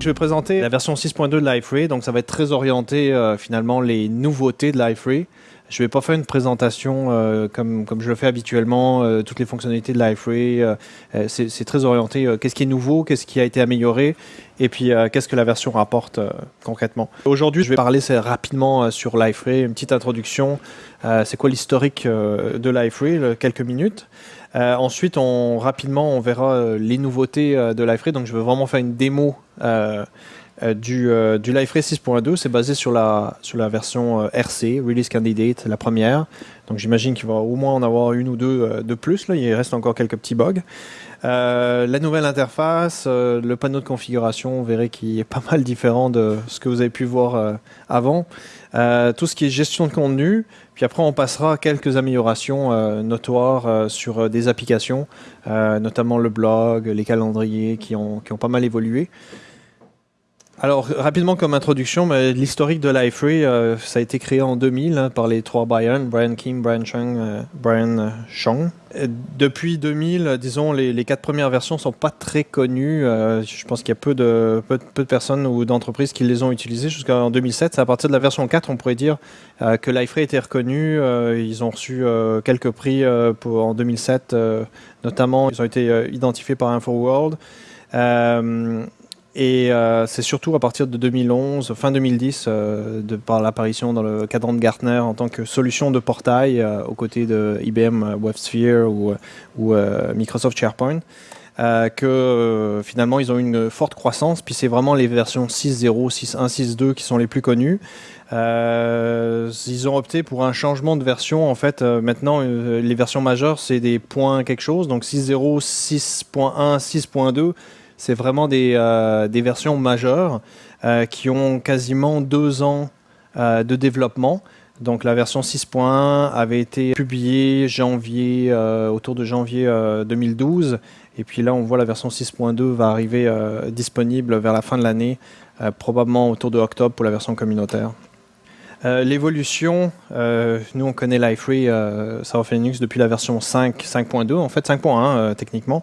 Je vais présenter la version 6.2 de Liferay, donc ça va être très orienté euh, finalement les nouveautés de Liferay. Je ne vais pas faire une présentation euh, comme, comme je le fais habituellement, euh, toutes les fonctionnalités de Liferay. C'est très orienté qu'est-ce qui est nouveau, qu'est-ce qui a été amélioré, et puis qu'est-ce que la version rapporte concrètement. Aujourd'hui, je vais parler rapidement sur Liferay, une petite introduction. C'est quoi l'historique de Liferay, quelques minutes. Euh, ensuite, on, rapidement, on verra euh, les nouveautés euh, de Liferay. Donc, je vais vraiment faire une démo du, du Liferay 6.2. C'est basé sur la, sur la version RC, Release Candidate, la première. Donc, j'imagine qu'il va au moins en avoir une ou deux de plus. Là. Il reste encore quelques petits bugs. La nouvelle interface, le panneau de configuration, vous verrez qu'il est pas mal différent de ce que vous avez pu voir avant. Euh, tout ce qui est gestion de contenu, puis après on passera à quelques améliorations euh, notoires euh, sur des applications, notamment le blog, les calendriers qui ont pas mal évolué. Alors, rapidement comme introduction, l'historique de Liferay, euh, ça a été créé en 2000 hein, par les trois Brian, Brian King, Brian Chung, euh, Brian euh, Chong. Depuis 2000, euh, disons, les, quatre premières versions sont pas très connues. Euh, je pense qu'il y a peu de, peu, de- personnes ou d'entreprises qui les ont utilisées jusqu'en 2007. C'est à partir de la version 4, on pourrait dire que Liferay était reconnu. Ils ont reçu quelques prix pour, en 2007, euh, notamment. Ils ont été identifiés par InfoWorld. Et euh, c'est surtout à partir de 2011, fin 2010, euh, par l'apparition dans le cadran de Gartner en tant que solution de portail euh, aux côtés de IBM WebSphere ou, euh, Microsoft SharePoint, euh, que euh, finalement ils ont une forte croissance. Puis c'est vraiment les versions 6.0, 6.1, 6.2 qui sont les plus connues. Euh, ils ont opté pour un changement de version. En fait, euh, maintenant, euh, les versions majeures, c'est des points quelque chose. Donc 6.0, 6.1, 6.2 c'est vraiment des, euh, versions majeures euh, qui ont quasiment deux ans euh, de développement. Donc la version 6.1 avait été publiée janvier, autour de janvier euh, 2012. Et puis là, on voit la version 6.2 va arriver disponible vers la fin de l'année, probablement autour de octobre pour la version communautaire. Euh, L'évolution, euh, nous on connaît Liferay, euh, Software Linux depuis la version 5, 5.2, en fait 5.1 euh, techniquement.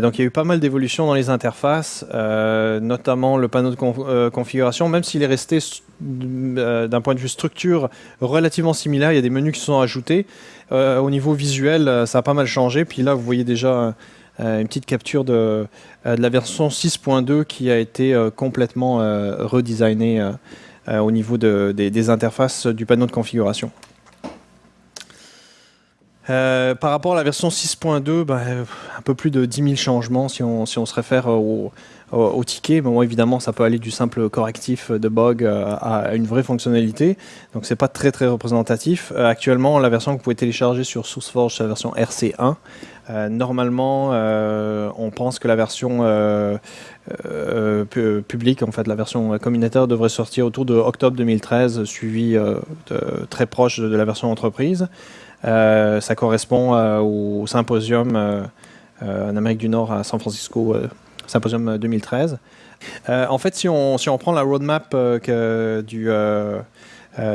Donc il y a eu pas mal d'évolutions dans les interfaces, notamment le panneau de conf- configuration, même s'il est resté d'un point de vue structure relativement similaire, il y a des menus qui sont ajoutés. Au niveau visuel, ça a pas mal changé. Puis là, vous voyez déjà une petite capture de, la version 6.2 qui a été complètement redesignée au niveau de- des, interfaces du panneau de configuration. Euh, par rapport à la version 6.2, ben, euh, un peu plus de 10 000 changements si on, se réfère au, ticket. Évidemment, ça peut aller du simple correctif de bug euh, à une vraie fonctionnalité. Donc, c'est pas très très représentatif. Euh, actuellement, la version que vous pouvez télécharger sur SourceForge, c'est la version RC1. Euh, normalement, euh, on pense que la version euh, pu- publique, en fait, la version communautaire devrait sortir autour de octobre 2013, suivi très proche de la version entreprise. Ça correspond au symposium en Amérique du Nord à San Francisco, symposium 2013. Euh, en fait, si on, si on prend la roadmap que- du,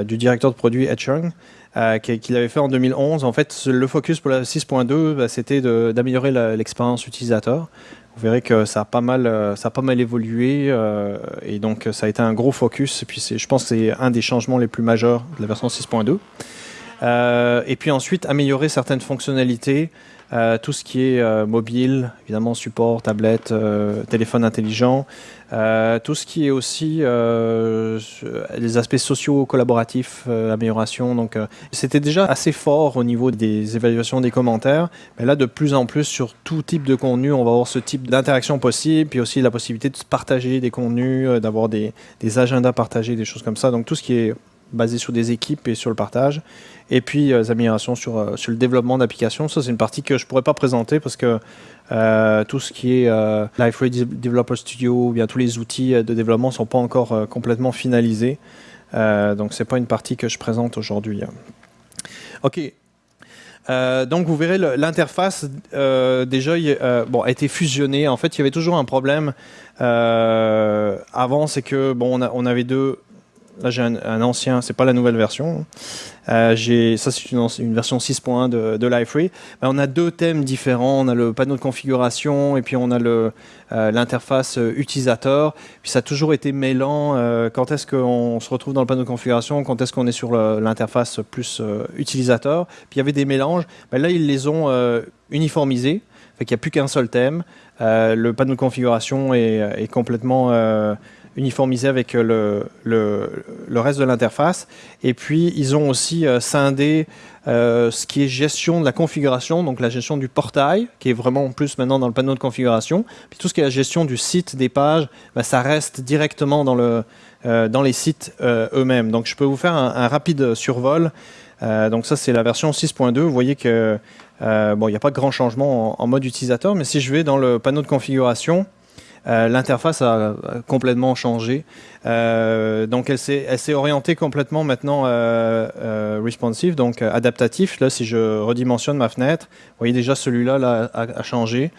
du directeur de produit Ed Chung, euh, qui- qu'il avait fait en 2011, en fait, le focus pour la 6.2, bah, c'était d'améliorer l'expérience utilisateur. Vous verrez que ça a pas mal, euh, ça a pas mal évolué euh, et donc ça a été un gros focus. Et puis je pense que c'est un des changements les plus majeurs de la version 6.2. Euh, et puis ensuite, améliorer certaines fonctionnalités, euh, tout ce qui est euh, mobile, évidemment support, tablette, téléphone intelligent, tout ce qui est aussi les aspects sociaux collaboratifs, amélioration. Donc, c'était déjà assez fort au niveau des évaluations des commentaires, mais là, de plus en plus, sur tout type de contenu, on va avoir ce type d'interaction possible, puis aussi la possibilité de partager des contenus, d'avoir des, des agendas partagés, des choses comme ça. Donc, tout ce qui est basé sur des équipes et sur le partage. Et puis, euh, les améliorations sur, euh, sur le développement d'applications. Ça, c'est une partie que je ne pourrais pas présenter parce que euh, tout ce qui est Liferay De- Developer Studio, ou bien tous les outils de développement ne sont pas encore complètement finalisés. Donc, ce n'est pas une partie que je présente aujourd'hui. OK. Donc vous verrez l'interface déjà bon, a été fusionnée. En fait, il y avait toujours un problème avant, c'est que bon, on avait deux là j'ai un, ancien, c'est pas la nouvelle version. Euh, ça c'est une, version 6.1 de, de Liferay. Ben, on a deux thèmes différents. On a le panneau de configuration et puis on a euh, l'interface utilisateur. Puis ça a toujours été mêlant. quand est-ce qu'on se retrouve dans le panneau de configuration Quand est-ce qu'on est sur l'interface plus utilisateur Puis il y avait des mélanges. Ben, là ils les ont uniformisés. Fait qu'il n'y a plus qu'un seul thème. le panneau de configuration est complètement uniformisé avec euh, le, le, reste de l'interface. Et puis, ils ont aussi euh, scindé euh, ce qui est gestion de la configuration, donc la gestion du portail, qui est vraiment en plus maintenant dans le panneau de configuration. Puis tout ce qui est la gestion du site, des pages, bah, ça reste directement dans, le, dans les sites eux-mêmes. Donc, je peux vous faire un, rapide survol. donc ça, c'est la version 6.2. Vous voyez que bon, il n'y a pas grand changement en, mode utilisateur, mais si je vais dans le panneau de configuration, l'interface a complètement changé. Euh, donc elle s'est orientée complètement maintenant euh, responsive, donc adaptatif. Là, si je redimensionne ma fenêtre, vous voyez déjà celui-là a, changé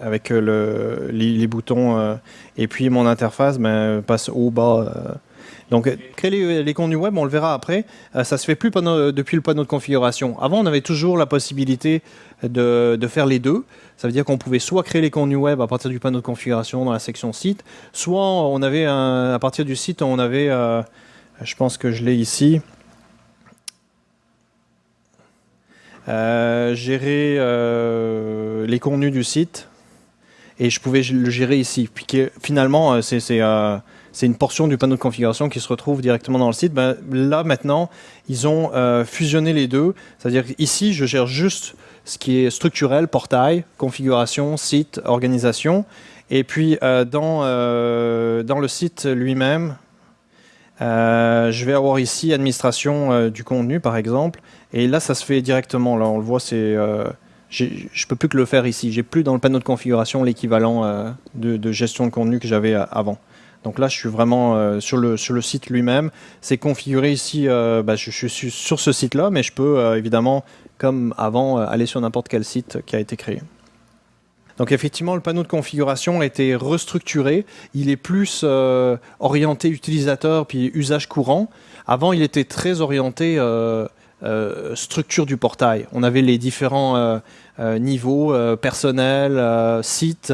avec les, boutons et puis mon interface ben, passe au bas donc, créer les, contenus web, on le verra après, ça ça se fait plus depuis le panneau de configuration. Avant, on avait toujours la possibilité de, faire les deux. Ça veut dire qu'on pouvait soit créer les contenus web à partir du panneau de configuration dans la section site, soit on avait à partir du site, on avait, euh, je pense que je l'ai ici, euh, gérer euh, les contenus du site et je pouvais le gérer ici. Puis finalement, c'est c'est une portion du panneau de configuration qui se retrouve directement dans le site. Ben, là, maintenant, ils ont euh, fusionné les deux. C'est-à-dire ici, je gère juste ce qui est structurel, portail, configuration, site, organisation. Et puis, euh, dans, euh, dans le site lui-même, je vais avoir ici administration du contenu, par exemple. Et là, ça se fait directement. Là, on le voit, c'est... je ne peux plus que le faire ici. J'ai plus dans le panneau de configuration l'équivalent de, de, gestion de contenu que j'avais avant. Donc là, je suis vraiment euh, sur, le, sur le site lui-même. C'est configuré ici, euh, bah, je, suis sur ce site-là, mais je peux euh, évidemment, comme avant, aller sur n'importe quel site qui a été créé. Donc effectivement, le panneau de configuration a été restructuré. Il est plus orienté utilisateur puis usage courant. Avant, il était très orienté structure du portail. On avait les différents euh, euh, personnel, euh, site,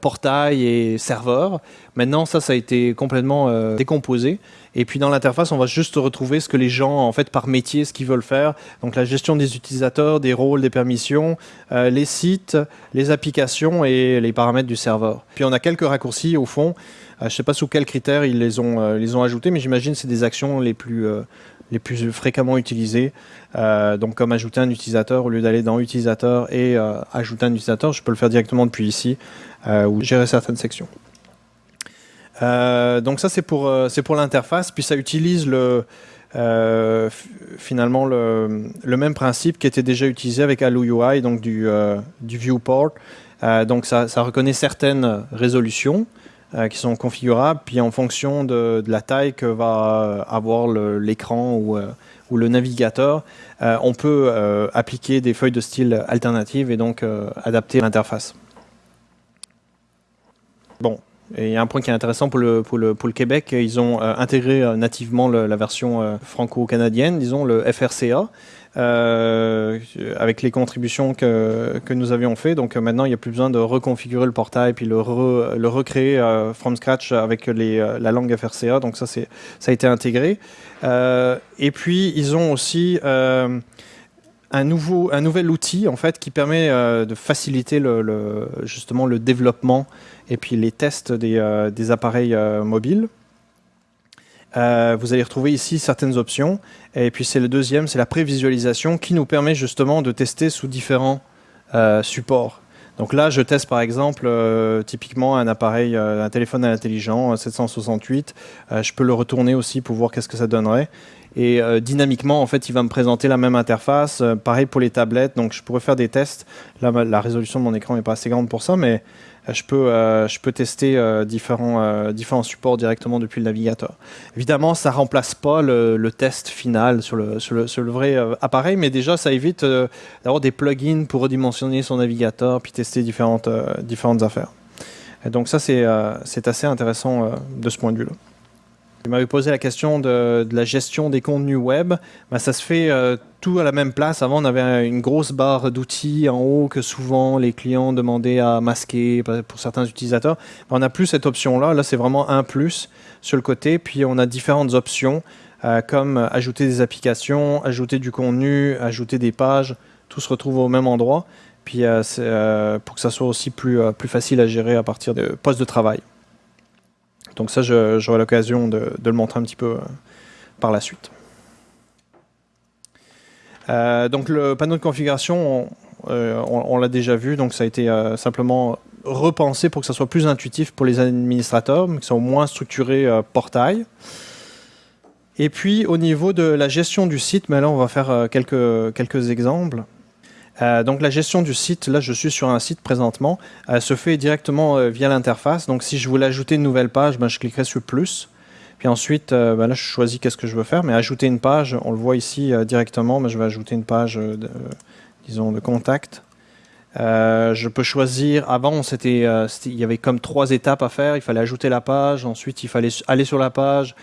portail et serveur. Maintenant, ça, ça a été complètement décomposé. Et puis dans l'interface, on va juste retrouver ce que les gens, en fait, par métier, ce qu'ils veulent faire. Donc la gestion des utilisateurs, des rôles, des permissions, les sites, les applications et les paramètres du serveur. Puis on a quelques raccourcis au fond. je ne sais pas sous quels critères ils les ont, les ont ajoutés, mais j'imagine c'est des actions les plus les plus fréquemment utilisés. Euh, donc comme ajouter un utilisateur, au lieu d'aller dans utilisateur et euh, ajouter un utilisateur, je peux le faire directement depuis ici euh, ou gérer certaines sections. donc ça c'est pour, c'est pour l'interface, puis ça utilise le, finalement le, même principe qui était déjà utilisé avec Allo UI, donc du, du viewport. donc ça, ça, reconnaît certaines résolutions, euh, qui sont configurables, puis en fonction de, la taille que va avoir l'écran ou, euh, ou, le navigateur, euh, on peut appliquer des feuilles de style alternatives et donc adapter l'interface. Bon, et il y a un point qui est intéressant pour le, Québec, ils ont intégré nativement la version franco-canadienne, disons le FRCA, euh, avec les contributions que, nous avions fait. Donc euh, maintenant, il n'y a plus besoin de reconfigurer le portail puis le, le recréer euh, from scratch avec la langue FRCA. Donc ça, ça a été intégré. et puis, ils ont aussi un, nouveau, un nouvel outil en fait, qui permet de faciliter le, justement le développement et puis les tests des, des appareils mobiles. Euh, vous allez retrouver ici certaines options. Et puis c'est le deuxième, c'est la prévisualisation qui nous permet justement de tester sous différents euh, supports. Donc là, je teste par exemple euh, typiquement un appareil, un téléphone intelligent 768. je peux le retourner aussi pour voir qu'est-ce que ça donnerait. Et dynamiquement, en fait, il va me présenter la même interface. pareil pour les tablettes. Donc je pourrais faire des tests. Là, la résolution de mon écran n'est pas assez grande pour ça, mais euh, je peux, euh, je peux tester euh, différents, différents supports directement depuis le navigateur. Évidemment, ça ne remplace pas le, test final sur le, sur le, vrai appareil, mais déjà, ça évite d'avoir des plugins pour redimensionner son navigateur puis tester différentes, différentes affaires. Donc ça, c'est assez intéressant de ce point de vue-là. Il m'avait posé la question de, la gestion des contenus web. Ben, ça se fait euh, tout à la même place. Avant, on avait une grosse barre d'outils en haut que souvent les clients demandaient à masquer pour certains utilisateurs. Ben, on n'a plus cette option-là. Là, c'est vraiment un plus sur le côté. Puis, on a différentes options euh, comme ajouter des applications, ajouter du contenu, ajouter des pages. Tout se retrouve au même endroit. Puis, euh, pour que ça soit aussi plus, plus facile à gérer à partir de postes de travail. Donc ça, j'aurai l'occasion de, le montrer un petit peu euh, par la suite. Euh, donc le panneau de configuration, on, euh, l'a déjà vu, donc ça a été simplement repensé pour que ça soit plus intuitif pour les administrateurs, mais que ça soit moins structuré portail. Et puis au niveau de la gestion du site, mais là on va faire quelques, quelques exemples. Euh, donc la gestion du site, là je suis sur un site présentement, euh, se fait directement euh, via l'interface. Donc si je voulais ajouter une nouvelle page, ben, je cliquerai sur plus. Puis ensuite, ben, là je choisis qu'est-ce que je veux faire. Mais ajouter une page, on le voit ici directement, mais je vais ajouter une page, de, disons, de contact. Je peux choisir, avant c'était, il y avait comme trois étapes à faire, il fallait ajouter la page, ensuite il fallait aller sur la page,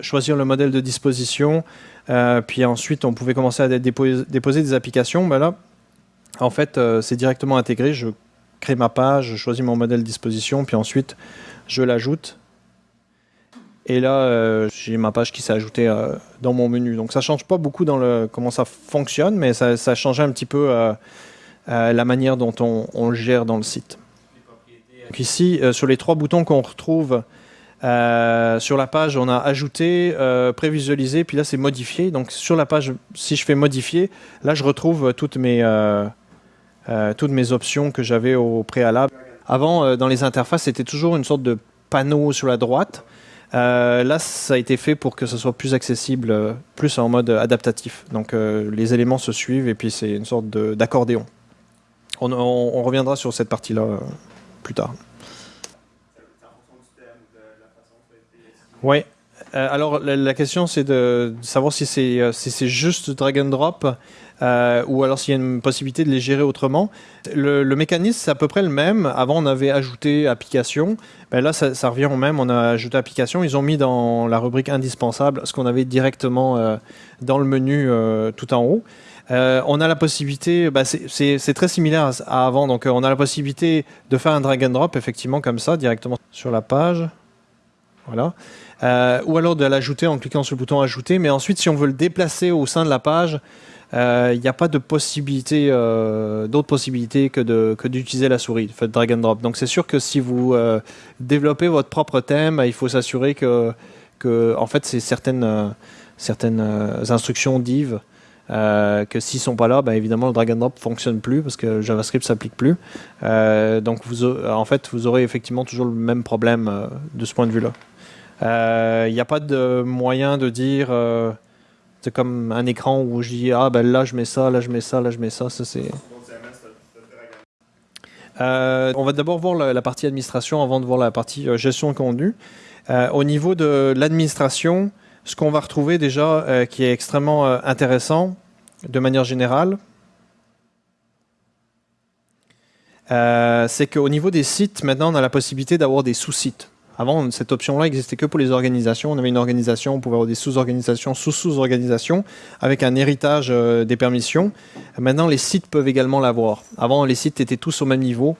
choisir le modèle de disposition, euh, puis ensuite, on pouvait commencer à déposer, des applications. Mais là, en fait, euh, c'est directement intégré. Je crée ma page, je choisis mon modèle de disposition, puis ensuite, je l'ajoute. Et là, euh, j'ai ma page qui s'est ajoutée dans mon menu. Donc ça ne change pas beaucoup dans le comment ça fonctionne, mais ça, ça changé un petit peu la manière dont on, le gère dans le site. Ici, sur les trois boutons qu'on retrouve euh, sur la page, on a ajouté, euh, prévisualisé, puis là c'est modifié. Donc sur la page, si je fais modifier, là je retrouve toutes mes, euh, toutes mes options que j'avais au préalable. Avant, dans les interfaces, c'était toujours une sorte de panneau sur la droite. là, ça a été fait pour que ce soit plus accessible, plus en mode adaptatif. Donc les éléments se suivent et puis c'est une sorte d'accordéon. On, reviendra sur cette partie-là plus tard. Oui. Euh, alors la, question c'est de, savoir si c'est euh, si juste drag and drop euh, ou alors s'il y a une possibilité de les gérer autrement. Le, mécanisme c'est à peu près le même. Avant on avait ajouté application. Ben là ça, revient au même. On a ajouté application. Ils ont mis dans la rubrique indispensable ce qu'on avait directement dans le menu tout en haut. On a la possibilité, bah, c'est très similaire à, avant, donc on a la possibilité de faire un drag and drop effectivement comme ça directement sur la page. Voilà. Euh, ou alors de l'ajouter en cliquant sur le bouton ajouter. Mais ensuite, si on veut le déplacer au sein de la page, euh, il n'y a pas de possibilité, euh, d'autres possibilités que, d'utiliser la souris, fait drag and drop. Donc c'est sûr que si vous développez votre propre thème, il faut s'assurer que, que, en fait, c'est certaines, certaines instructions div que s'ils sont pas là, ben évidemment le drag and drop fonctionne plus parce que JavaScript s'applique plus. donc vous, en fait, vous aurez effectivement toujours le même problème de ce point de vue-là. Il euh, n'y a pas de moyen de dire euh, c'est comme un écran où je dis ah ben là je mets ça, là je mets ça, là je mets ça. ça c'est. Euh, on va d'abord voir la, partie administration avant de voir la partie gestion de contenu. au niveau de l'administration, ce qu'on va retrouver déjà qui est extrêmement intéressant de manière générale, c'est qu'au niveau des sites, maintenant on a la possibilité d'avoir des sous-sites. Avant, cette option-là n'existait que pour les organisations. On avait une organisation, on pouvait avoir des sous-organisations, sous-sous-organisations, avec un héritage euh, des permissions. Maintenant, les sites peuvent également l'avoir. Avant, les sites étaient tous au même niveau.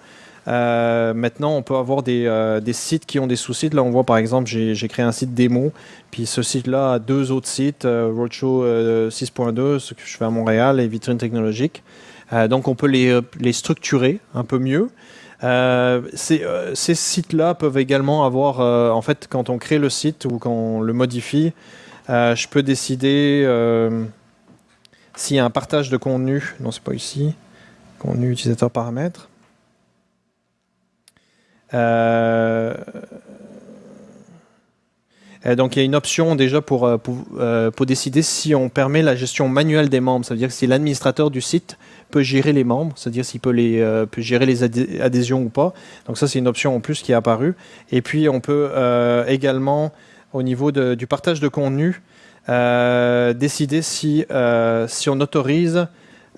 Euh, maintenant, on peut avoir euh, des, sites qui ont des sous-sites. Là, on voit par exemple, j'ai créé un site démo, puis ce site-là a deux autres sites, Roadshow 6.2, ce que je fais à Montréal, et Vitrine technologique. donc, on peut les, structurer un peu mieux. Euh, euh, ces, sites-là peuvent également avoir, euh, en fait, quand on crée le site ou quand on le modifie, je peux décider s'il y a un partage de contenu. Non, c'est pas ici. Contenu utilisateur paramètres. Donc il y a une option déjà pour, pour, décider si on permet la gestion manuelle des membres. Ça veut dire si l'administrateur du site peut gérer les membres, c'est-à-dire s'il peut, les, euh, peut gérer les adhésions ou pas. Donc ça, c'est une option en plus qui est apparue. Et puis, on peut euh, également, au niveau du partage de contenu, euh, décider si, si on autorise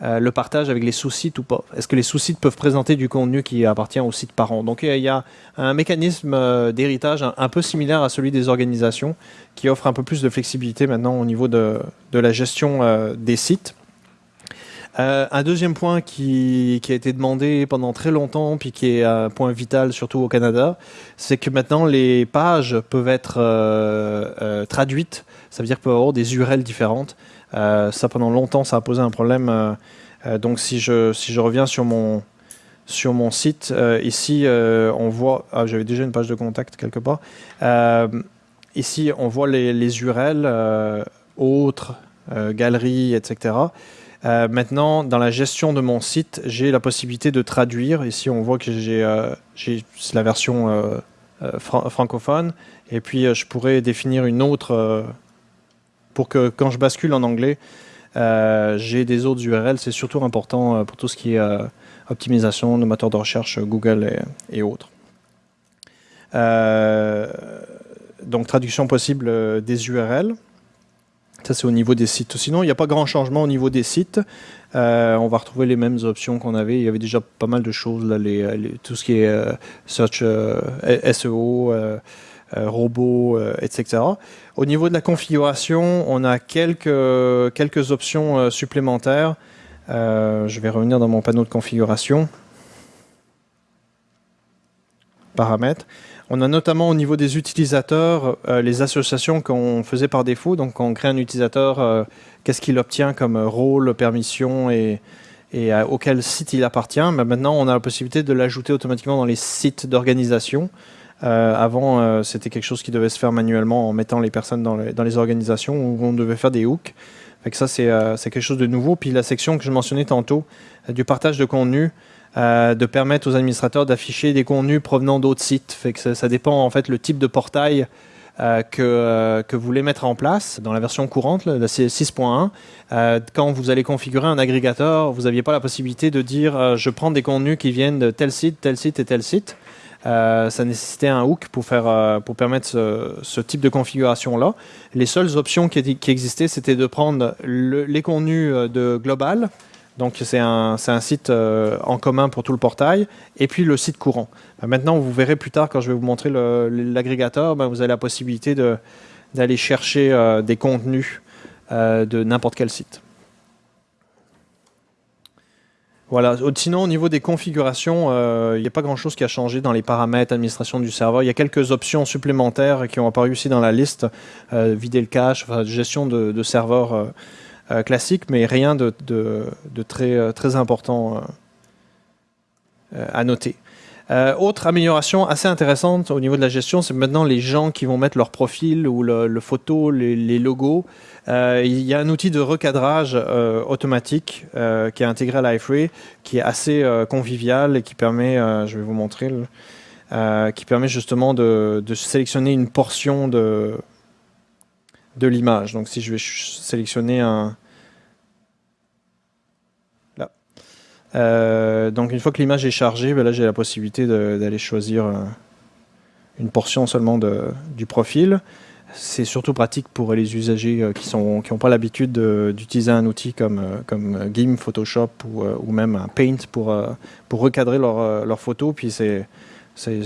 le partage avec les sous-sites ou pas? Est-ce que les sous-sites peuvent présenter du contenu qui appartient au site parent? Donc il y a un mécanisme d'héritage un, peu similaire à celui des organisations qui offre un peu plus de flexibilité maintenant au niveau de, de la gestion des sites. Euh, un deuxième point qui, a été demandé pendant très longtemps, puis qui est un point vital surtout au Canada, c'est que maintenant les pages peuvent être euh, euh, traduites. Ça veut dire qu'il peut avoir des URL différentes. Ça pendant longtemps, ça a posé un problème. donc si je, si je reviens sur mon, sur mon site, ici on voit, ah, j'avais déjà une page de contact quelque part. ici on voit les, les URL, autres, galeries, etc. Euh, maintenant, dans la gestion de mon site, j'ai la possibilité de traduire. Ici, on voit que j'ai euh, la version euh, francophone. Et puis, je pourrais définir une autre pour que quand je bascule en anglais, j'ai des autres URL. C'est surtout important pour tout ce qui est optimisation de moteurs de recherche Google et, autres. donc, traduction possible des URL. Ça, c'est au niveau des sites. Sinon, il n'y a pas grand changement au niveau des sites. Euh, on va retrouver les mêmes options qu'on avait. Il y avait déjà pas mal de choses, là, tout ce qui est euh, search, euh, SEO, robots, etc. Au niveau de la configuration, on a quelques, quelques options supplémentaires. je vais revenir dans mon panneau de configuration. Paramètres. On a notamment au niveau des utilisateurs euh, les associations qu'on faisait par défaut. Donc, quand on crée un utilisateur, euh, qu'est-ce qu'il obtient comme rôle, permission et, auquel site il appartient? Mais maintenant, on a la possibilité de l'ajouter automatiquement dans les sites d'organisation. Euh, avant, c'était quelque chose qui devait se faire manuellement en mettant les personnes dans les, organisations où on devait faire des hooks. Fait ça, c'est quelque chose de nouveau. Puis la section que je mentionnais tantôt, du partage de contenu, euh, de permettre aux administrateurs d'afficher des contenus provenant d'autres sites. Fait que ça, dépend en fait le type de portail euh, que, euh, que, vous voulez mettre en place dans la version courante, la 6.1. quand vous allez configurer un agrégateur, vous n'aviez pas la possibilité de dire je prends des contenus qui viennent de tel site, tel site et tel site. ça nécessitait un hook pour, faire, pour permettre ce, type de configuration-là. Les seules options qui existaient, c'était de prendre les contenus de Global, donc c'est un, site euh, en commun pour tout le portail, et puis le site courant. Ben, maintenant, vous verrez plus tard, quand je vais vous montrer l'agrégateur, ben, vous avez la possibilité d'aller chercher euh, des contenus euh, de n'importe quel site. Voilà. Sinon, au niveau des configurations, il n'y a pas grand-chose qui a changé dans les paramètres, administration du serveur. Il y a quelques options supplémentaires qui ont apparu ici dans la liste. vider le cache, gestion de, de euh, classique, mais rien de, très, euh, très important euh, à noter. autre amélioration assez intéressante au niveau de la gestion, c'est maintenant les gens qui vont mettre leur profil ou le, photo, les, logos. il y a un outil de recadrage automatique qui est intégré à l'iFree, qui est assez convivial et qui permet, je vais vous montrer, qui permet justement de, sélectionner une portion de, de l'image. Donc si je vais sélectionner un... Là. Euh, donc une fois que l'image est chargée, ben là j'ai la possibilité d'aller choisir euh, une portion seulement de, du profil. C'est surtout pratique pour les usagers euh, qui n'ont qui pas l'habitude d'utiliser un outil comme, comme GIMP, Photoshop ou, ou, même un Paint pour, pour recadrer leurs leur photos. Puis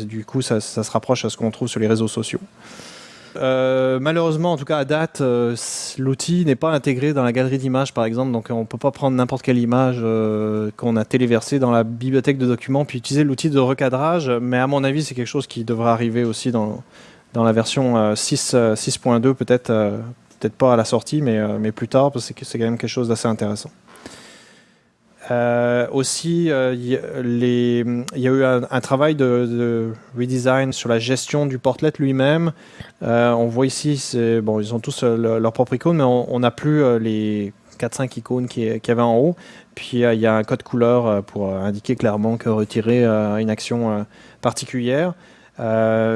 du coup, ça, ça se rapproche à ce qu'on trouve sur les réseaux sociaux. Euh, malheureusement, en tout cas à date, euh, l'outil n'est pas intégré dans la galerie d'images, par exemple. Donc, on ne peut pas prendre n'importe quelle image euh, qu'on a téléversée dans la bibliothèque de documents puis utiliser l'outil de recadrage. Mais à mon avis, c'est quelque chose qui devrait arriver aussi dans, la version 6.2, peut-être peut-être pas à la sortie, mais, mais plus tard, parce que c'est quand même quelque chose d'assez intéressant. Euh, aussi, euh, il y a eu un, travail de, redesign sur la gestion du portlet lui-même. Euh, on voit ici, bon, ils ont tous leur propre icône, mais on n'a plus les 4-5 icônes qu'il y avait en haut. Puis il y a un code couleur pour indiquer clairement que retirer une action particulière.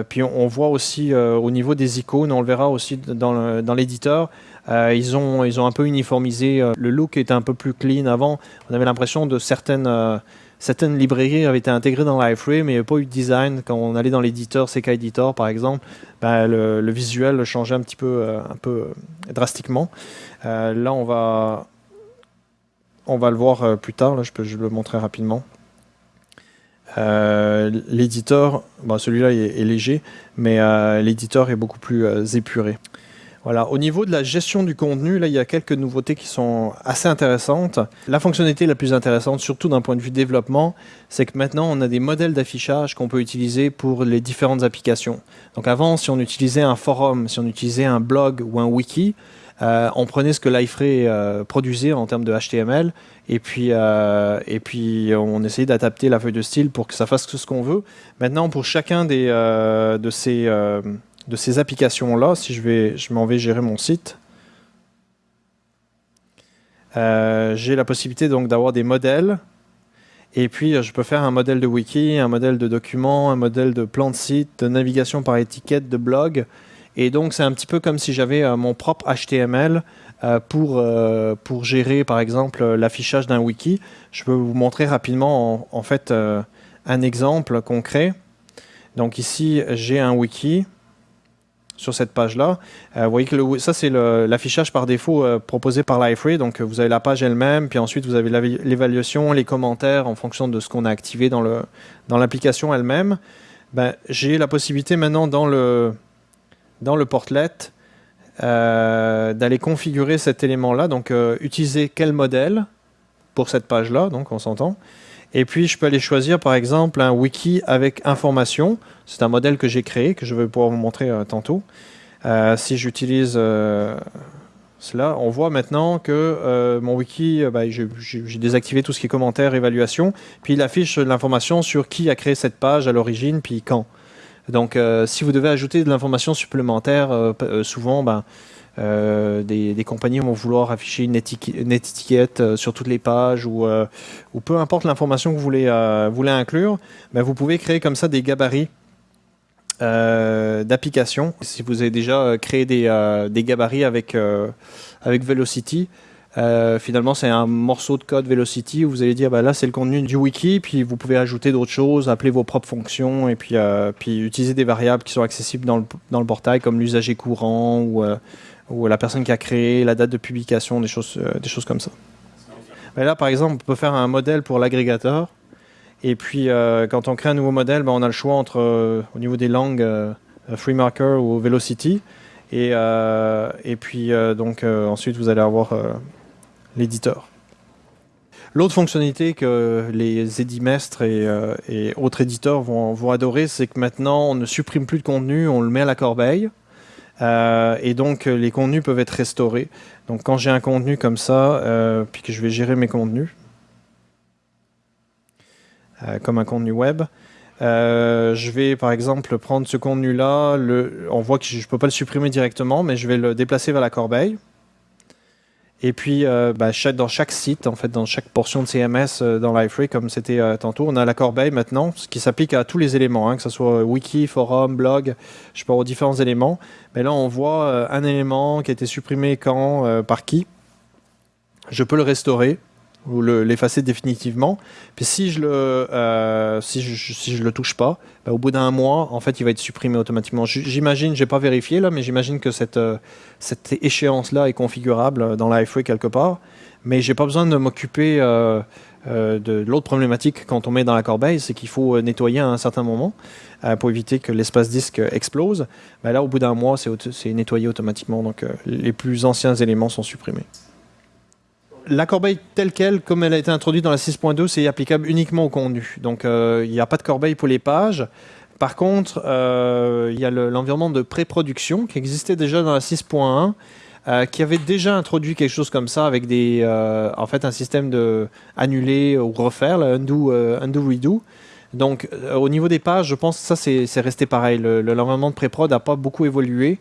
puis on, voit aussi au niveau des icônes, on le verra aussi dans l'éditeur, euh, ils, ont, ils ont un peu uniformisé. Euh, le look était un peu plus clean avant. On avait l'impression de certaines, euh, certaines librairies avaient été intégrées dans Liferay, mais il n'y avait pas eu de design. Quand on allait dans l'éditeur, CK Editor par exemple, ben, le, visuel changeait un petit peu, un peu drastiquement. là, on va, on va le voir plus tard, là, je peux je le montrer rapidement. l'éditeur, bon, celui-là est, léger, mais l'éditeur est beaucoup plus épuré. Voilà. Au niveau de la gestion du contenu, là, il y a quelques nouveautés qui sont assez intéressantes. La fonctionnalité la plus intéressante, surtout d'un point de vue développement, c'est que maintenant, on a des modèles d'affichage qu'on peut utiliser pour les différentes applications. Donc avant, si on utilisait un forum, si on utilisait un blog ou un wiki, euh, on prenait ce que l'iFrame euh, produisait en termes de HTML et puis, euh, et puis on essayait d'adapter la feuille de style pour que ça fasse ce qu'on veut. Maintenant, pour chacun des, de ces de ces applications-là, si je, vais, je m'en vais gérer mon site, euh, j'ai la possibilité donc d'avoir des modèles. Et puis, je peux faire un modèle de wiki, un modèle de document, un modèle de plan de site, de navigation par étiquette, de blog. Et donc, c'est un petit peu comme si j'avais euh, mon propre HTML euh, pour, pour gérer, par exemple, l'affichage d'un wiki. Je peux vous montrer rapidement, en, en fait, un exemple concret. Donc ici, j'ai un wiki sur cette page-là. Euh, vous voyez que ça, c'est l'affichage par défaut euh, proposé par Liferay. Donc, vous avez la page elle-même, puis ensuite, vous avez l'évaluation, les commentaires en fonction de ce qu'on a activé dans l'application dans elle-même. Ben, J'ai la possibilité maintenant dans le, dans le portlet euh, d'aller configurer cet élément-là. Donc, utiliser quel modèle pour cette page-là, donc on s'entend. Et puis, je peux aller choisir, par exemple, un wiki avec information. C'est un modèle que j'ai créé, que je vais pouvoir vous montrer euh, tantôt. Euh, si j'utilise euh, cela, on voit maintenant que mon wiki, bah, j'ai désactivé tout ce qui est commentaires, évaluation, puis il affiche l'information sur qui a créé cette page à l'origine, puis quand. Donc, si vous devez ajouter de l'information supplémentaire, souvent, euh, des, compagnies vont vouloir afficher une, étiquette sur toutes les pages ou, peu importe l'information que vous voulez, inclure, ben vous pouvez créer comme ça des gabarits d'applications. Si vous avez déjà créé des, des gabarits avec, avec Velocity, finalement, c'est un morceau de code Velocity où vous allez dire bah, là, c'est le contenu du wiki, puis vous pouvez ajouter d'autres choses, appeler vos propres fonctions et puis, utiliser des variables qui sont accessibles dans le, portail comme l'usager courant ou la personne qui a créé, la date de publication, des choses, euh, comme ça. Là, par exemple, on peut faire un modèle pour l'agrégateur. Et puis, euh, quand on crée un nouveau modèle, ben, on a le choix entre, euh, au niveau des langues, FreeMarker ou Velocity. Et, puis, donc, ensuite, vous allez avoir l'éditeur. L'autre fonctionnalité que les édimestres et, autres éditeurs vont, adorer, c'est que maintenant, on ne supprime plus de contenu, on le met à la corbeille. Euh, et donc, euh, les contenus peuvent être restaurés. Donc, quand j'ai un contenu comme ça, euh, puis que je vais gérer mes contenus, comme un contenu web, je vais par exemple prendre ce contenu-là, on voit que je ne peux pas le supprimer directement, mais je vais le déplacer vers la corbeille. Et puis, euh, bah, dans chaque site, en fait, dans chaque portion de CMS euh, dans Liferay, comme c'était euh, tantôt, on a la corbeille maintenant, ce qui s'applique à tous les éléments, hein, que ce soit wiki, forum, blog, je parle aux différents éléments. Mais là, on voit un élément qui a été supprimé quand, par qui? Je peux le restaurer ou l'effacer définitivement. Puis si je le, euh, si je, si je le touche pas, ben, au bout d'un mois, en fait, il va être supprimé automatiquement. J'imagine, j'ai pas vérifié là, mais j'imagine que cette, euh, cette échéance-là est configurable dans l'iFrame quelque part. Mais j'ai pas besoin de m'occuper euh, de l'autre problématique quand on met dans la corbeille, c'est qu'il faut nettoyer à un certain moment pour éviter que l'espace disque explose. Ben là, au bout d'un mois, c'est nettoyé automatiquement, donc les plus anciens éléments sont supprimés la corbeille telle qu'elle, comme elle a été introduite dans la 6.2, c'est applicable uniquement au contenu. Donc euh, il n'y a pas de corbeille pour les pages. Par contre, euh, il y a l'environnement de pré-production qui existait déjà dans la 6.1, euh, qui avait déjà introduit quelque chose comme ça avec des, en fait, un système de annuler ou refaire, undo, undo, redo. Donc au niveau des pages, je pense que ça c'est resté pareil. L'environnement de pré-prod n'a pas beaucoup évolué.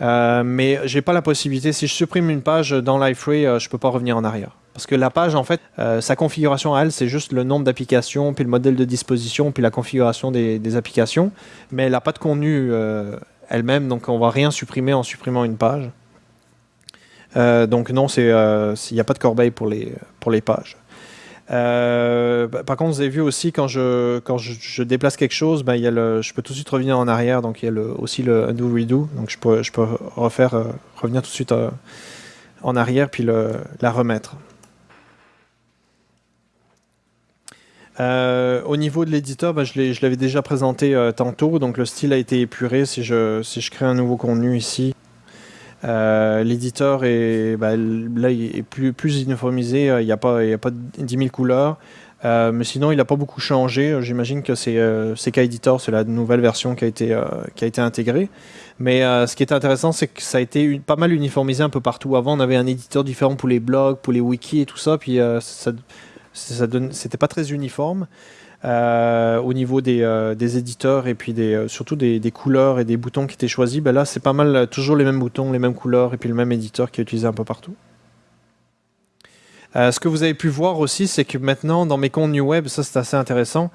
Euh, mais j'ai pas la possibilité, si je supprime une page dans Liferay, euh, je peux pas revenir en arrière. Parce que la page, en fait, euh, sa configuration à elle, c'est juste le nombre d'applications, puis le modèle de disposition, puis la configuration des, applications. Mais elle n'a pas de contenu elle-même, donc on va rien supprimer en supprimant une page. donc non, il n'y a pas de corbeille pour les, pour les pages. Euh, par contre, vous avez vu aussi quand je, quand je, déplace quelque chose, ben, il y a le, je peux tout de suite revenir en arrière. Donc il y a aussi le undo redo. Donc je peux, je peux refaire, euh, revenir tout de suite euh, en arrière puis la remettre. au niveau de l'éditeur, bah, je l'avais déjà présenté tantôt, donc le style a été épuré. Si je, si je crée un nouveau contenu ici, l'éditeur est bah, est plus, uniformisé, il n'y a, pas, a pas 10 000 couleurs. Euh, mais sinon, il n'a pas beaucoup changé. J'imagine que c'est euh, K-Editor, c'est la nouvelle version qui a été, euh, qui a été intégrée. Mais ce qui est intéressant, c'est que ça a été pas mal uniformisé un peu partout. Avant, on avait un éditeur différent pour les blogs, pour les wikis et tout ça, puis ça, ça c'était pas très uniforme. Au niveau des, des, éditeurs et puis des, surtout des, couleurs et des boutons qui étaient choisis, ben là c'est pas mal toujours les mêmes boutons, les mêmes couleurs et puis le même éditeur qui est utilisé un peu partout. Euh, ce que vous avez pu voir aussi, c'est que maintenant, dans mes comptes New Web, ça c'est assez intéressant,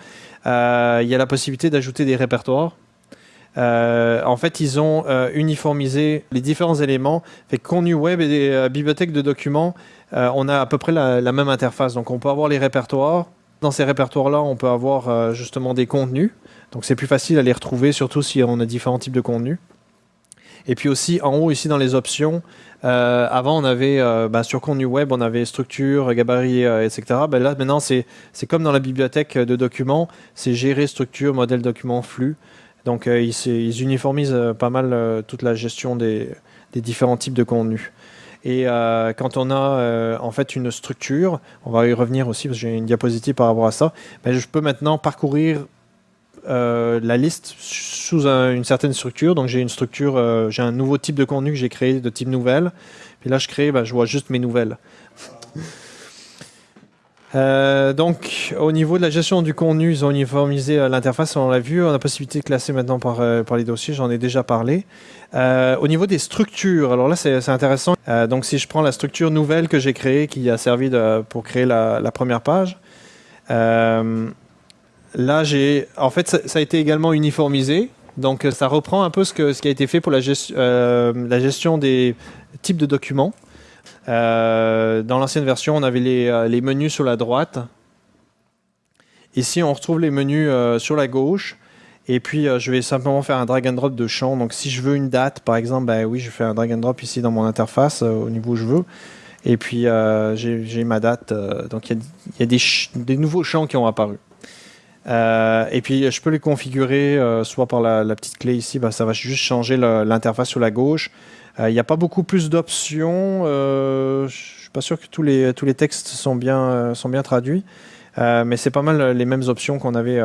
euh, il y a la possibilité d'ajouter des répertoires. Euh, en fait, ils ont uniformisé les différents éléments. Fait que Web et des bibliothèques de documents, on a à peu près la, même interface. Donc, on peut avoir les répertoires. Dans ces répertoires-là, on peut avoir justement des contenus. Donc, c'est plus facile à les retrouver, surtout si on a différents types de contenus. Et puis aussi, en haut, ici, dans les options, euh, avant, on avait, euh, bah, sur contenu web, on avait structure, gabarit, euh, etc. Ben là, maintenant, c'est comme dans la bibliothèque de documents, c'est gérer structure, modèle document, flux. Donc, ils, uniformisent pas mal toute la gestion des, différents types de contenus. Et quand on a en fait une structure, on va y revenir aussi parce que j'ai une diapositive par rapport à ça, ben, je peux maintenant parcourir euh, la liste sous une certaine structure. Donc j'ai une structure, euh, j'ai un nouveau type de contenu que j'ai créé de type nouvelle. Puis là je crée, bah, je vois juste mes nouvelles. Euh, donc au niveau de la gestion du contenu, ils ont uniformisé l'interface, on l'a vu, on a la possibilité de classer maintenant par, par les dossiers, j'en ai déjà parlé. au niveau des structures, alors là c'est intéressant. donc si je prends la structure nouvelle que j'ai créée, qui a servi pour créer la, première page, Là, j'ai, en fait, ça, a été également uniformisé. Donc, ça reprend un peu ce, qui a été fait pour euh, la gestion des types de documents. Euh, dans l'ancienne version, on avait les, euh, les, menus sur la droite. Ici, on retrouve les menus sur la gauche. Et puis, je vais simplement faire un drag and drop de champ. Donc, si je veux une date, par exemple, ben oui, je fais un drag and drop ici dans mon interface au niveau où je veux. Et puis, j'ai ma date. donc, il y a, des, nouveaux champs qui ont apparu. Euh, et puis, je peux les configurer euh, soit par la, petite clé ici, bah, ça va juste changer l'interface sur la gauche. Euh, il n'y a pas beaucoup plus d'options. je ne suis pas sûr que tous les, tous les textes sont bien, sont bien traduits. mais c'est pas mal les mêmes options qu'on avait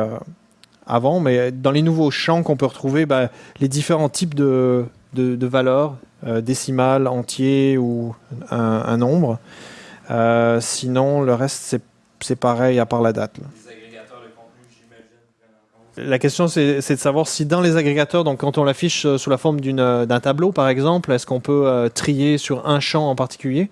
avant. Mais dans les nouveaux champs qu'on peut retrouver, bah, les différents types de, de, valeurs, décimales, entiers ou un nombre. sinon, le reste, c'est pareil à part la date. La question, c'est de savoir si dans les agrégateurs, donc quand on l'affiche euh, sous la forme euh, d'un tableau, par exemple, est-ce qu'on peut euh, trier sur un champ en particulier?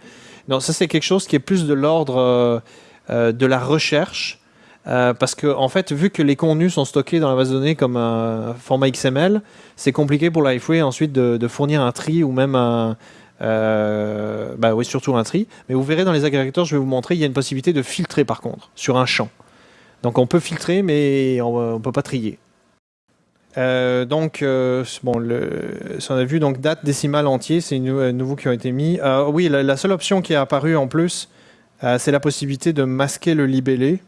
Non, ça c'est quelque chose qui est plus de l'ordre de la recherche, parce que en fait, vu que les contenus sont stockés dans la base de données comme un format XML, c'est compliqué pour Lifeway ensuite de, fournir un tri ou même un, bah oui, surtout un tri. Mais vous verrez dans les agrégateurs, je vais vous montrer, il y a une possibilité de filtrer par contre sur un champ. Donc on peut filtrer, mais on ne peut pas trier. Euh, donc, euh, bon, on a vu donc date décimale entier, c'est euh, nouveau qui ont été mis. oui, la, seule option qui est apparue en plus, c'est la possibilité de masquer le libellé.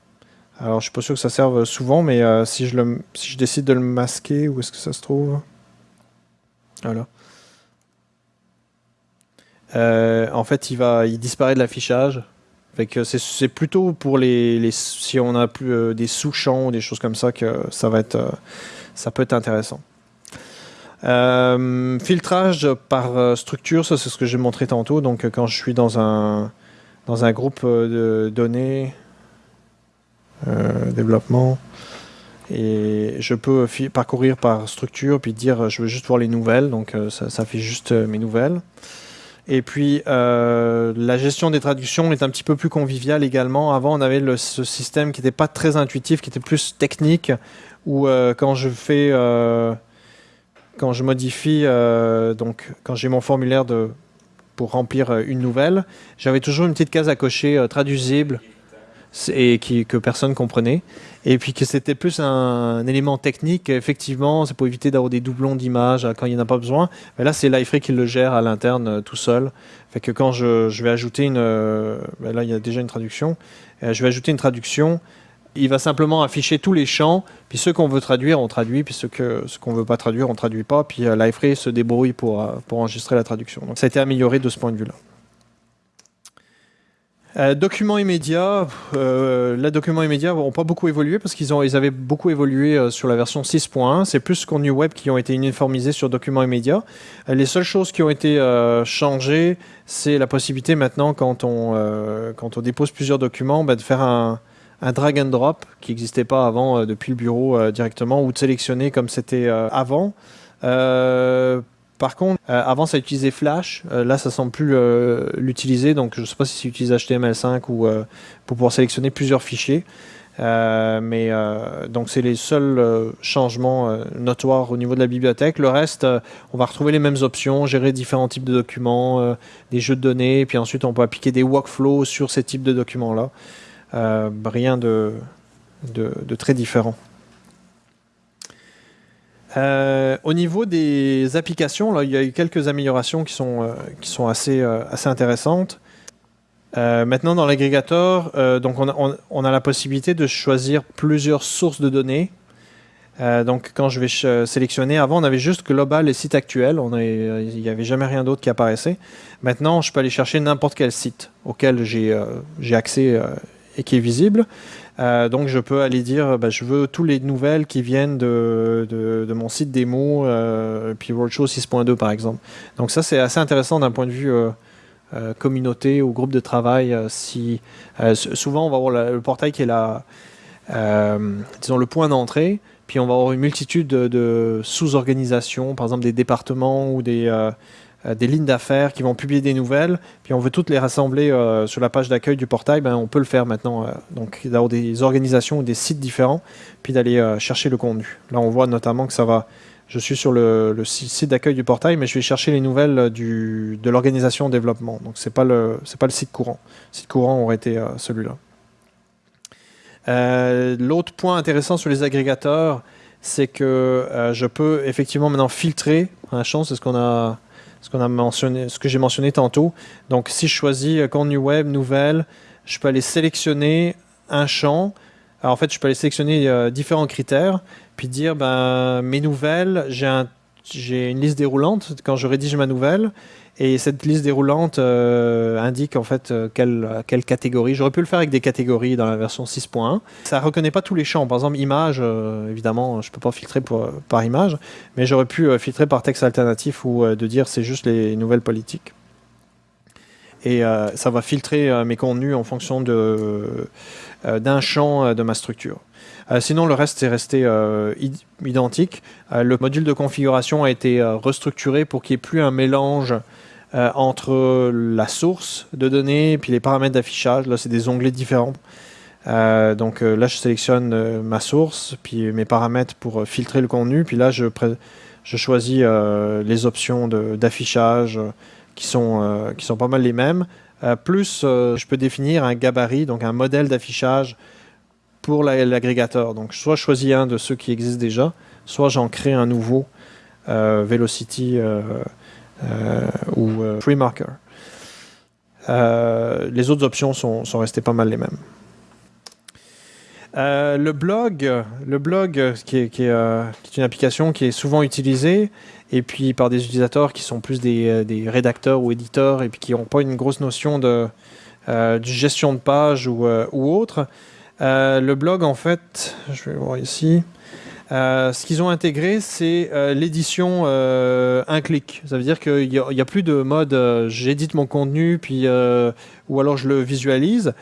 Alors, je suis pas sûr que ça serve souvent, mais si, je le, si je décide de le masquer, où est-ce que ça se trouve? Voilà. en fait, il va, il disparaît de l'affichage c'est plutôt pour les, si on a plus euh, des sous-champs ou des choses comme ça que ça va être euh, ça peut être intéressant. Euh, filtrage par structure, ça c'est ce que j'ai montré tantôt. Donc quand je suis dans un dans un groupe de données développement et je peux parcourir par structure puis dire je veux juste voir les nouvelles. Donc ça fait juste mes nouvelles. Et puis, euh, la gestion des traductions est un petit peu plus conviviale également. Avant, on avait ce système qui n'était pas très intuitif, qui était plus technique, où euh, quand je fais, euh, quand je modifie, donc quand j'ai mon formulaire pour remplir une nouvelle, j'avais toujours une petite case à cocher traduisible et qui, que personne comprenait. Et puis que c'était plus un, élément technique, effectivement, c'est pour éviter d'avoir des doublons d'images quand il n'y en a pas besoin. Mais là, c'est Liferay qui le gère à l'interne euh, tout seul. Fait que quand je, vais ajouter une... Euh, ben là, il y a déjà une traduction. Euh, je vais ajouter une traduction. il va simplement afficher tous les champs, puis ceux qu'on veut traduire, on traduit, puis ceux qu'on ce qu'on veut pas traduire, on traduit pas, puis euh, se débrouille pour, pour enregistrer la traduction. Donc ça a été amélioré de ce point de vue-là. Euh, documents immédiats, euh, les documents immédiats n'ont pas beaucoup évolué parce qu'ils ils avaient beaucoup évolué euh, sur la version 6.1. C'est plus New Web qui ont été uniformisés sur documents immédiats. Euh, les seules choses qui ont été euh, changées, c'est la possibilité maintenant, quand on, euh, dépose plusieurs documents, bah, de faire un, drag and drop qui n'existait pas avant euh, depuis le bureau euh, directement ou de sélectionner comme c'était euh, avant. Par contre, euh, avant ça utilisait Flash, Euh, là ça semble plus euh, l'utiliser, donc je ne sais pas si ça utilise HTML5 ou pour pouvoir sélectionner plusieurs fichiers. Mais donc c'est les seuls changements notoires au niveau de la bibliothèque. Le reste, on va retrouver les mêmes options, gérer différents types de documents, des jeux de données, puis ensuite on peut appliquer des workflows sur ces types de documents-là. Rien de, de très différent. Euh, au niveau des applications, il y a eu quelques améliorations qui sont, euh, euh, assez intéressantes. Maintenant, dans l'agrégateur, on a, la possibilité de choisir plusieurs sources de données. Donc, quand je vais sélectionner, avant, on avait juste global et site actuel. Il n'y avait jamais rien d'autre qui apparaissait. Maintenant, je peux aller chercher n'importe quel site auquel j'ai accès et qui est visible. Euh, donc, je peux aller dire, bah, je veux tous les nouvelles qui viennent de, de, mon site démo, euh, puis Roadshow 6.2 par exemple. Donc, ça, c'est assez intéressant d'un point de vue euh, euh, communauté ou groupe de travail. si, souvent, on va avoir le portail qui est la, disons, le point d'entrée, puis on va avoir une multitude de, sous-organisations, par exemple des départements ou des, des lignes d'affaires qui vont publier des nouvelles, puis on veut toutes les rassembler euh, sur la page d'accueil du portail, ben, on peut le faire maintenant. euh, donc d'avoir des organisations ou des sites différents, puis d'aller euh, chercher le contenu. Là, on voit notamment que ça va. Je suis sur le, le si- site d'accueil du portail, mais je vais chercher les nouvelles euh, de l'organisation en développement. Donc c'est pas le c'est pas le site courant. Le site courant aurait été euh, celui-là. Euh, L'autre point intéressant sur les agrégateurs, c'est que euh, je peux effectivement maintenant filtrer un champ, c'est ce qu'on a, ce que j'ai mentionné tantôt. Donc, si je choisis euh, contenu web, nouvelle, je peux aller sélectionner un champ. Alors, en fait, je peux aller sélectionner euh, différents critères, puis dire, ben, mes nouvelles, j'ai une liste déroulante quand je rédige ma nouvelle. Et cette liste déroulante euh, indique en fait euh, quelle, catégorie. J'aurais pu le faire avec des catégories dans la version 6.1. Ça reconnaît pas tous les champs. Par exemple, image, euh, évidemment, je peux pas filtrer par image, mais j'aurais pu filtrer par texte alternatif ou de dire c'est juste les nouvelles politiques. Et ça va filtrer mes contenus en fonction d'un champ de ma structure. Sinon, le reste est resté id- identique. Le module de configuration a été restructuré pour qu'il n'y ait plus un mélange euh, entre la source de données puis les paramètres d'affichage. Là, c'est des onglets différents. Euh, donc euh, là, je sélectionne ma source, puis mes paramètres pour filtrer le contenu. Puis là, je, je choisis les options d'affichage qui, sont, qui sont pas mal les mêmes. Plus, je peux définir un gabarit, donc un modèle d'affichage pour la- l'agrégateur. Donc, soit je choisis un de ceux qui existent déjà, soit j'en crée un nouveau, Velocity ou euh, FreeMarker. Euh, les autres options sont, sont restées pas mal les mêmes. Euh, le blog, le blog euh, qui est, qui est, euh, une application qui est souvent utilisée et puis par des utilisateurs qui sont plus des, euh, des rédacteurs ou éditeurs et puis qui n'ont pas une grosse notion de, euh, gestion de page ou, euh, ou autre. Euh, le blog, en fait, je vais voir ici. Euh, ce qu'ils ont intégré, c'est euh, l'édition euh, un clic. Ça veut dire qu'il n'y a, plus de mode j'édite mon contenu, puis, ou alors je le visualise.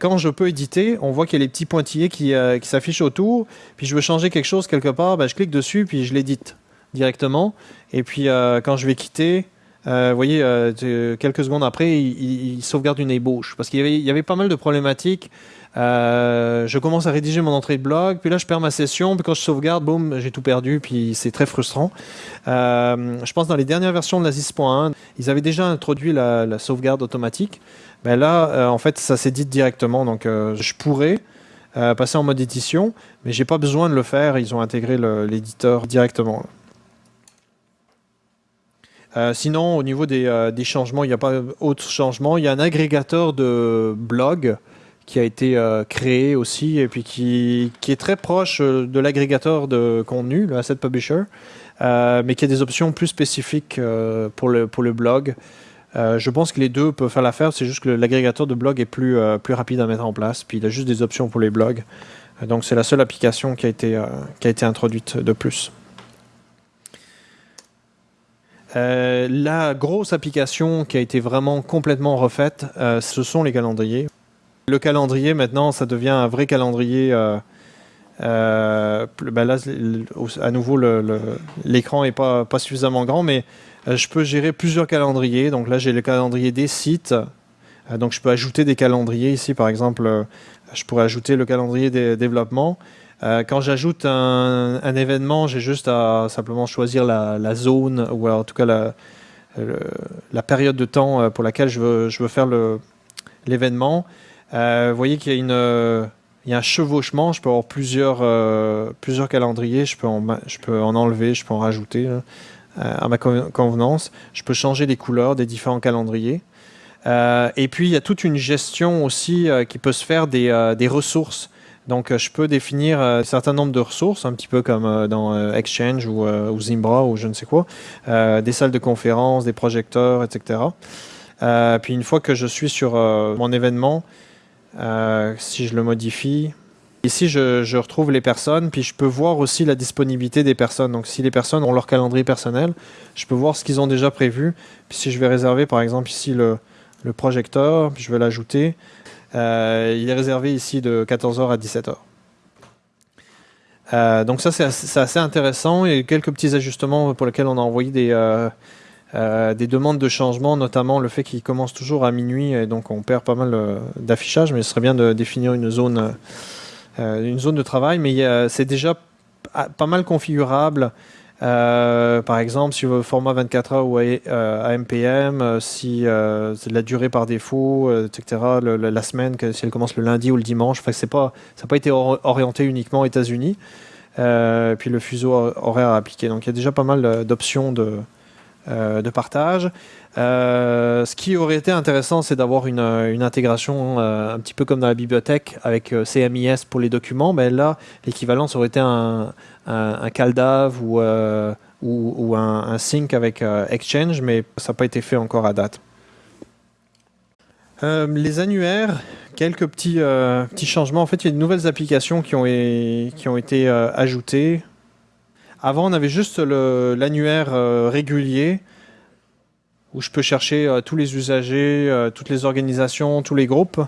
Quand je peux éditer, on voit qu'il y a les petits pointillés qui, qui s'affichent autour. Puis je veux changer quelque chose quelque part, ben, je clique dessus, puis je l'édite directement. Et puis quand je vais quitter, vous voyez, euh, quelques secondes après, il, il- sauvegarde une ébauche. Parce qu'il y avait, pas mal de problématiques. Euh, je commence à rédiger mon entrée de blog, puis là je perds ma session, puis quand je sauvegarde, boum, j'ai tout perdu, puis c'est très frustrant. Euh, je pense dans les dernières versions de la 6.1, ils avaient déjà introduit la, sauvegarde automatique. Mais là, euh, en fait, ça s'édite directement, donc euh, je pourrais euh, passer en mode édition, mais j'ai pas besoin de le faire. Ils ont intégré l'éditeur directement. Euh, sinon, au niveau des, euh, changements, il n'y a pas autre changement. Il y a un agrégateur de blogs qui a été euh, créé aussi et puis qui, est très proche de l'agrégateur de contenu, le Asset Publisher, mais qui a des options plus spécifiques pour, le, blog. je pense que les deux peuvent faire l'affaire, c'est juste que l'agrégateur de blog est plus, rapide à mettre en place, puis il a juste des options pour les blogs. donc c'est la seule application qui a été introduite de plus. La grosse application qui a été vraiment complètement refaite, ce sont les calendriers. Le calendrier, maintenant, ça devient un vrai calendrier. Euh, euh, ben là, à nouveau, l'écran n'est pas, suffisamment grand, mais euh, je peux gérer plusieurs calendriers. Donc là, j'ai le calendrier des sites. donc je peux ajouter des calendriers ici, par exemple, je pourrais ajouter le calendrier des développements. Quand j'ajoute un, événement, j'ai juste à simplement choisir la, zone, ou en tout cas la, période de temps pour laquelle je veux, faire l'événement. Euh, vous voyez qu'il y a euh, un chevauchement, je peux avoir plusieurs, euh, calendriers, je peux, en, enlever, je peux en rajouter à ma convenance. Je peux changer les couleurs des différents calendriers. et puis, il y a toute une gestion aussi qui peut se faire des ressources. Donc, je peux définir un certain nombre de ressources, un petit peu comme dans Exchange ou, Zimbra ou je ne sais quoi, des salles de conférence, des projecteurs, etc. puis, une fois que je suis sur mon événement, euh, si je le modifie, ici je, retrouve les personnes, puis je peux voir aussi la disponibilité des personnes. Donc si les personnes ont leur calendrier personnel, je peux voir ce qu'ils ont déjà prévu. Puis si je vais réserver par exemple ici le, projecteur, puis je vais l'ajouter, euh, il est réservé ici de 14h à 17h. Euh, donc ça c'est assez, intéressant. Il quelques petits ajustements pour lesquels on a envoyé des, euh, des demandes de changement, notamment le fait qu'il commence toujours à minuit, et donc on perd pas mal euh, d'affichage, mais ce serait bien de définir une zone, euh, une zone de travail, mais c'est déjà pas mal configurable. Par exemple, si le format 24 heures ou AMPM, si c'est la durée par défaut, etc., la semaine, si elle commence le lundi ou le dimanche, ça n'a pas été orienté uniquement aux États-Unis. puis le fuseau horaire appliqué. Donc il y a déjà pas mal d'options euh, de partage. Euh, ce qui aurait été intéressant, c'est d'avoir une, intégration euh, un petit peu comme dans la bibliothèque avec CMIS pour les documents. Mais là, l'équivalent, ça aurait été un, un, CalDAV ou, un, sync avec Exchange, mais ça n'a pas été fait encore à date. les annuaires, quelques petits, petits changements. En fait, il y a de nouvelles applications qui ont, été ajoutées. Avant, on avait juste l'annuaire euh, régulier où je peux chercher euh, tous les usagers, euh, toutes les organisations, tous les groupes.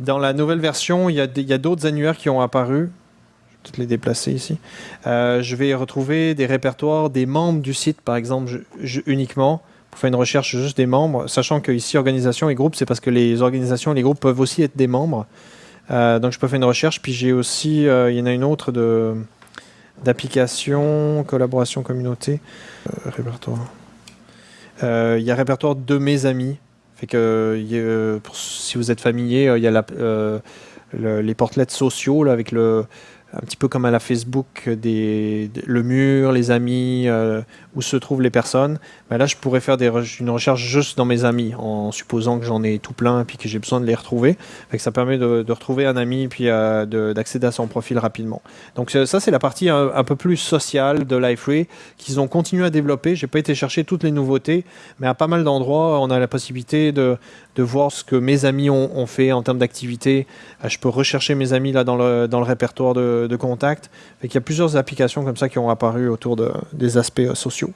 Dans la nouvelle version, il y a d'autres annuaires qui ont apparu. Je vais peut-être les déplacer ici. je vais retrouver des répertoires des membres du site, par exemple, uniquement pour faire une recherche juste des membres, sachant que ici, organisation et groupe, c'est parce que les organisations et les groupes peuvent aussi être des membres. donc je peux faire une recherche, puis j'ai aussi, il y en a une autre d'application, collaboration, communauté, euh, répertoire. Euh, il y a répertoire de mes amis. Fait que si vous êtes familier, euh, il y a les portlets sociaux là, avec le, un petit peu comme à la Facebook, des, le mur, les amis, euh, où se trouvent les personnes. Ben là, je pourrais faire une recherche juste dans mes amis, en supposant que j'en ai tout plein et puis que j'ai besoin de les retrouver. Fait que ça permet de, retrouver un ami et puis euh, d'accéder à son profil rapidement. Donc ça, c'est la partie un, peu plus sociale de Liferay qu'ils ont continué à développer. J'ai pas été chercher toutes les nouveautés, mais à pas mal d'endroits, on a la possibilité de, de voir ce que mes amis ont, fait en termes d'activité. Euh, je peux rechercher mes amis là dans le, répertoire de, de contact. Il y a plusieurs applications comme ça qui ont apparu autour de, des aspects euh, sociaux.